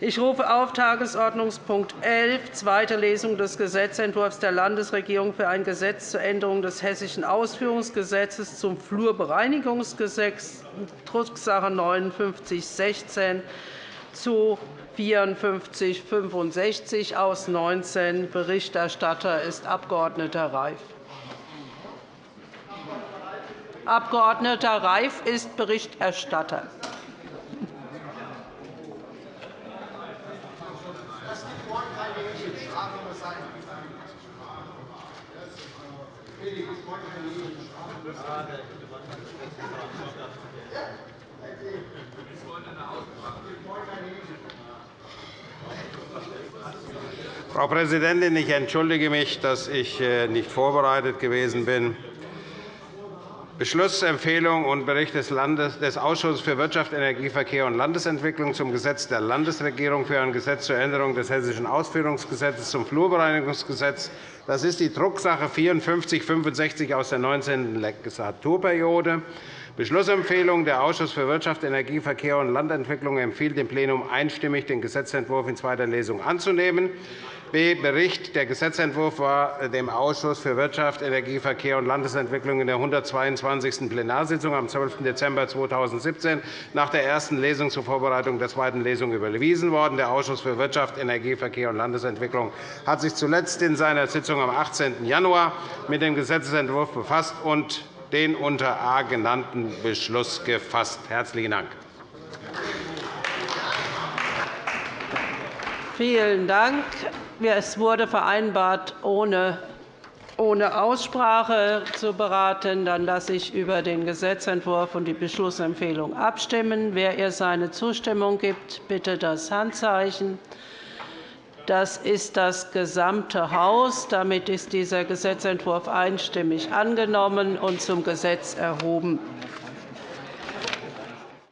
Ich rufe auf Tagesordnungspunkt 11, zweite Lesung des Gesetzentwurfs der Landesregierung für ein Gesetz zur Änderung des Hessischen Ausführungsgesetzes zum Flurbereinigungsgesetz, Drucksache 19-16 zu 5465 aus 19. Berichterstatter ist Abg. Reif. Abg. Reif ist Berichterstatter. Frau Präsidentin, ich entschuldige mich, dass ich äh, nicht vorbereitet gewesen bin. Beschlussempfehlung und Bericht des, Ausschusses für Wirtschaft, Energie, Verkehr und Landesentwicklung zum Gesetz der Landesregierung für ein Gesetz zur Änderung des Hessischen Ausführungsgesetzes zum Flurbereinigungsgesetz. Das ist die Drucksache 5465 aus der 19. Legislaturperiode. Beschlussempfehlung. Der Ausschuss für Wirtschaft, Energie, Verkehr und Landentwicklung empfiehlt dem Plenum einstimmig, den Gesetzentwurf in zweiter Lesung anzunehmen. B. Bericht. Der Gesetzentwurf war dem Ausschuss für Wirtschaft, Energie, Verkehr und Landesentwicklung in der 122. Plenarsitzung am 12. Dezember 2017 nach der ersten Lesung zur Vorbereitung der zweiten Lesung überwiesen worden. Der Ausschuss für Wirtschaft, Energie, Verkehr und Landesentwicklung hat sich zuletzt in seiner Sitzung am 18. Januar mit dem Gesetzentwurf befasst und den unter A genannten Beschluss gefasst. – Herzlichen Dank. Vielen Dank. Es wurde vereinbart, ohne Aussprache zu beraten. Dann lasse ich über den Gesetzentwurf und die Beschlussempfehlung abstimmen. Wer ihr seine Zustimmung gibt, bitte das Handzeichen. Das ist das gesamte Haus. Damit ist dieser Gesetzentwurf einstimmig angenommen und zum Gesetz erhoben.